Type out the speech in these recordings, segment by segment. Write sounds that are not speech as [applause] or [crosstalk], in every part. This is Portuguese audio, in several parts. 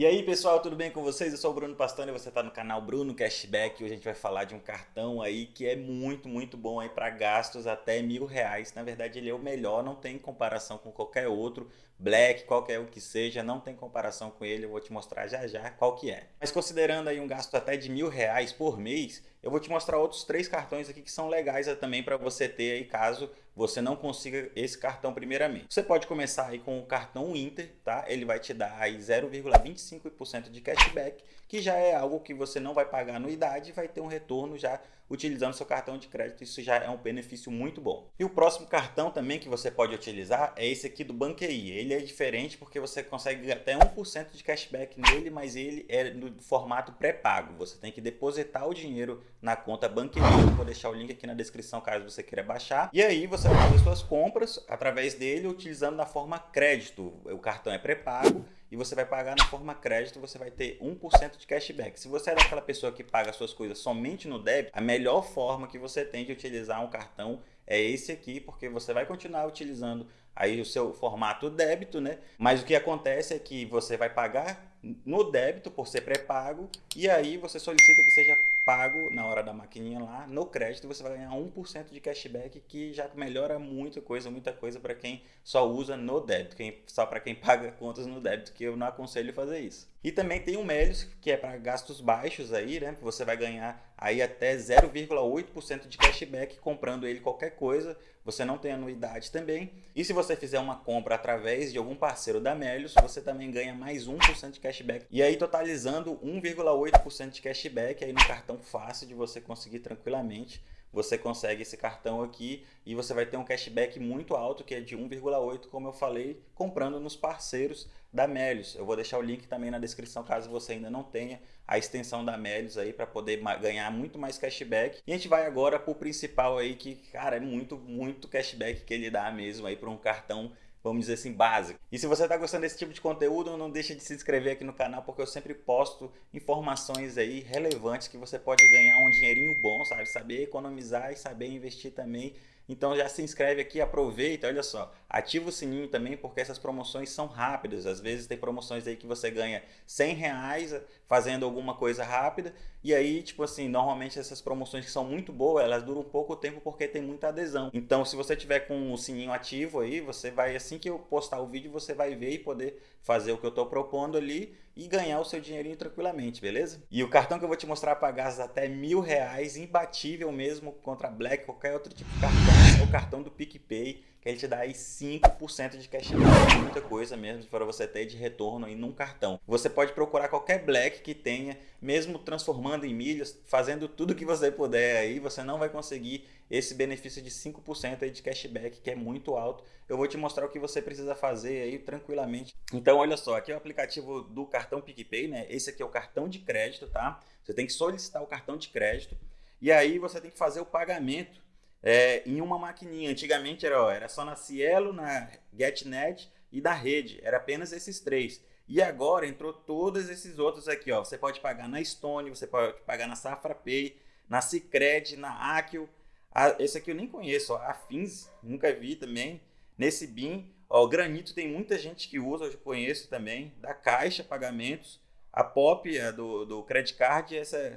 E aí pessoal, tudo bem com vocês? Eu sou o Bruno Pastone e você está no canal Bruno Cashback. Hoje a gente vai falar de um cartão aí que é muito, muito bom aí para gastos até mil reais. Na verdade ele é o melhor, não tem comparação com qualquer outro. Black, qualquer o que seja, não tem comparação com ele. Eu vou te mostrar já já qual que é. Mas considerando aí um gasto até de mil reais por mês, eu vou te mostrar outros três cartões aqui que são legais também para você ter aí caso você não consiga esse cartão primeiramente. Você pode começar aí com o cartão Inter, tá? Ele vai te dar aí 0,25% de cashback, que já é algo que você não vai pagar anuidade e vai ter um retorno já utilizando seu cartão de crédito. Isso já é um benefício muito bom. E o próximo cartão também que você pode utilizar é esse aqui do Banqui. Ele é diferente porque você consegue até 1% de cashback nele, mas ele é no formato pré-pago. Você tem que depositar o dinheiro na conta Banqui. Eu vou deixar o link aqui na descrição caso você queira baixar. E aí você vai fazer suas compras através dele utilizando na forma crédito. O cartão é pré-pago e você vai pagar na forma crédito, você vai ter 1% de cashback. Se você é daquela pessoa que paga suas coisas somente no débito, a melhor forma que você tem de utilizar um cartão é esse aqui, porque você vai continuar utilizando aí o seu formato débito, né? Mas o que acontece é que você vai pagar no débito por ser pré-pago e aí você solicita que seja pago na hora da maquininha lá, no crédito você vai ganhar 1% de cashback que já melhora muita coisa, muita coisa para quem só usa no débito, quem, só para quem [laughs] paga contas no débito, que eu não aconselho fazer isso. E também tem o Melios, que é para gastos baixos aí, né? Você vai ganhar aí até 0,8% de cashback comprando ele qualquer coisa. Você não tem anuidade também. E se você fizer uma compra através de algum parceiro da Melios, você também ganha mais 1% de cashback. E aí totalizando 1,8% de cashback aí no cartão fácil de você conseguir tranquilamente você consegue esse cartão aqui e você vai ter um cashback muito alto, que é de 1,8, como eu falei, comprando nos parceiros da Melios. Eu vou deixar o link também na descrição, caso você ainda não tenha a extensão da Melios aí, para poder ganhar muito mais cashback. E a gente vai agora para o principal aí, que, cara, é muito, muito cashback que ele dá mesmo aí para um cartão vamos dizer assim, básico. E se você está gostando desse tipo de conteúdo, não deixe de se inscrever aqui no canal, porque eu sempre posto informações aí relevantes que você pode ganhar um dinheirinho bom, sabe? Saber economizar e saber investir também então já se inscreve aqui, aproveita, olha só, ativa o sininho também porque essas promoções são rápidas. Às vezes tem promoções aí que você ganha 100 reais fazendo alguma coisa rápida e aí, tipo assim, normalmente essas promoções que são muito boas, elas duram pouco tempo porque tem muita adesão. Então se você tiver com o sininho ativo aí, você vai, assim que eu postar o vídeo, você vai ver e poder fazer o que eu estou propondo ali e ganhar o seu dinheirinho tranquilamente, beleza? E o cartão que eu vou te mostrar gastos até mil reais, imbatível mesmo contra Black, qualquer outro tipo de cartão, o cartão do PicPay, que ele te dá aí 5% de cashback, muita coisa mesmo para você ter de retorno aí num cartão. Você pode procurar qualquer Black que tenha, mesmo transformando em milhas, fazendo tudo que você puder aí, você não vai conseguir esse benefício de 5% aí de cashback, que é muito alto. Eu vou te mostrar o que você precisa fazer aí tranquilamente. Então, olha só, aqui é o aplicativo do cartão PicPay, né? Esse aqui é o cartão de crédito, tá? Você tem que solicitar o cartão de crédito e aí você tem que fazer o pagamento é, em uma maquininha. Antigamente era, ó, era só na Cielo, na GetNet e da rede. Era apenas esses três. E agora entrou todos esses outros aqui. Ó. Você pode pagar na Stone, você pode pagar na Safra Pay, na Cicred, na Akio, a, esse aqui eu nem conheço, ó, a Fins, nunca vi também. Nesse BIM, ó, o Granito tem muita gente que usa, eu conheço também. Da Caixa Pagamentos, a Pop a do, do Credit Card, essa é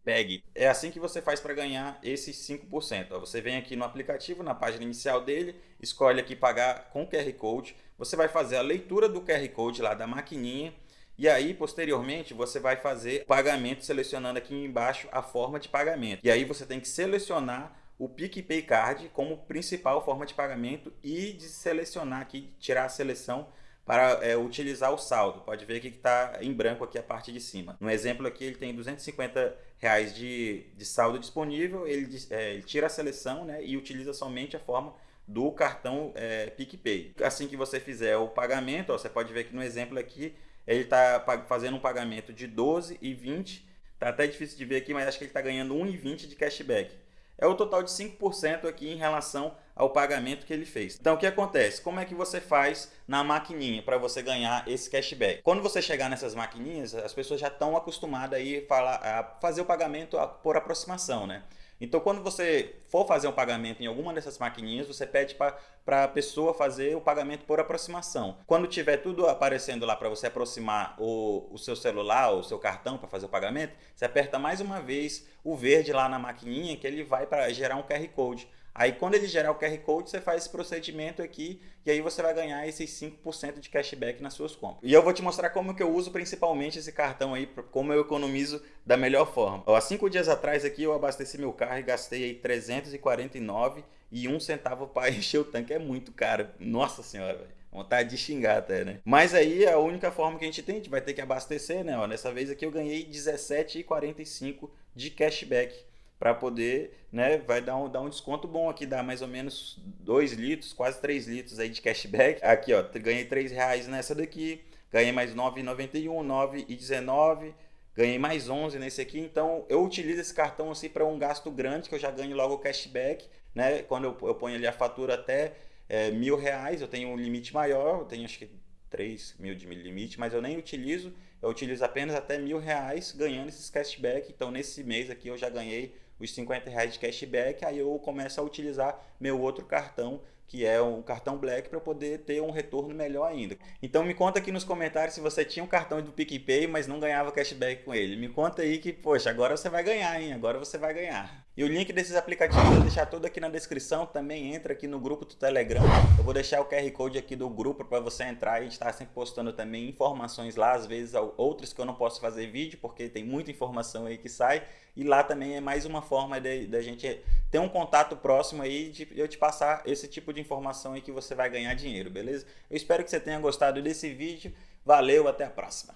CPEG. É assim que você faz para ganhar esses 5%. Ó, você vem aqui no aplicativo, na página inicial dele, escolhe aqui pagar com QR Code. Você vai fazer a leitura do QR Code lá da maquininha e aí, posteriormente, você vai fazer o pagamento selecionando aqui embaixo a forma de pagamento. E aí você tem que selecionar o PicPay Card como principal forma de pagamento e de selecionar aqui, tirar a seleção para é, utilizar o saldo. Pode ver que está em branco aqui a parte de cima. No exemplo aqui ele tem 250 reais de, de saldo disponível, ele, é, ele tira a seleção né, e utiliza somente a forma do cartão é, PicPay. Assim que você fizer o pagamento, ó, você pode ver que no exemplo aqui ele está fazendo um pagamento de 12 e 20, tá até difícil de ver aqui, mas acho que ele está ganhando 1,20 de cashback. É o total de 5% aqui em relação ao pagamento que ele fez. Então o que acontece? Como é que você faz na maquininha para você ganhar esse cashback? Quando você chegar nessas maquininhas, as pessoas já estão acostumadas aí a fazer o pagamento por aproximação, né? Então, quando você for fazer um pagamento em alguma dessas maquininhas, você pede para a pessoa fazer o pagamento por aproximação. Quando tiver tudo aparecendo lá para você aproximar o, o seu celular, o seu cartão para fazer o pagamento, você aperta mais uma vez o verde lá na maquininha que ele vai para gerar um QR Code. Aí quando ele gerar o QR Code, você faz esse procedimento aqui e aí você vai ganhar esses 5% de cashback nas suas compras. E eu vou te mostrar como que eu uso principalmente esse cartão aí, como eu economizo da melhor forma. Há cinco dias atrás aqui eu abasteci meu carro e gastei aí 349 e um centavo para [laughs] encher o tanque. É muito caro. Nossa senhora, velho. Vontade de xingar até, né? Mas aí a única forma que a gente tem, a gente vai ter que abastecer, né? Ó, nessa vez aqui eu ganhei 17,45 de cashback para poder, né, vai dar um, dar um desconto bom aqui, dá mais ou menos 2 litros, quase 3 litros aí de cashback. Aqui, ó, ganhei 3 reais nessa daqui, ganhei mais 9,91, 9,19, ganhei mais 11 nesse aqui. Então, eu utilizo esse cartão assim para um gasto grande, que eu já ganho logo o cashback, né, quando eu, eu ponho ali a fatura até é, mil reais, eu tenho um limite maior, eu tenho acho que 3 mil de limite, mas eu nem utilizo, eu utilizo apenas até mil reais ganhando esses cashback. Então, nesse mês aqui eu já ganhei os 50 reais de cashback, aí eu começo a utilizar meu outro cartão, que é um cartão Black, para poder ter um retorno melhor ainda. Então me conta aqui nos comentários se você tinha um cartão do PicPay, mas não ganhava cashback com ele. Me conta aí que, poxa, agora você vai ganhar, hein? Agora você vai ganhar. E o link desses aplicativos eu vou deixar todo aqui na descrição, também entra aqui no grupo do Telegram. Eu vou deixar o QR Code aqui do grupo para você entrar a gente está sempre postando também informações lá, às vezes outras que eu não posso fazer vídeo, porque tem muita informação aí que sai. E lá também é mais uma forma da gente ter um contato próximo aí de eu te passar esse tipo de informação aí que você vai ganhar dinheiro, beleza? Eu espero que você tenha gostado desse vídeo. Valeu, até a próxima!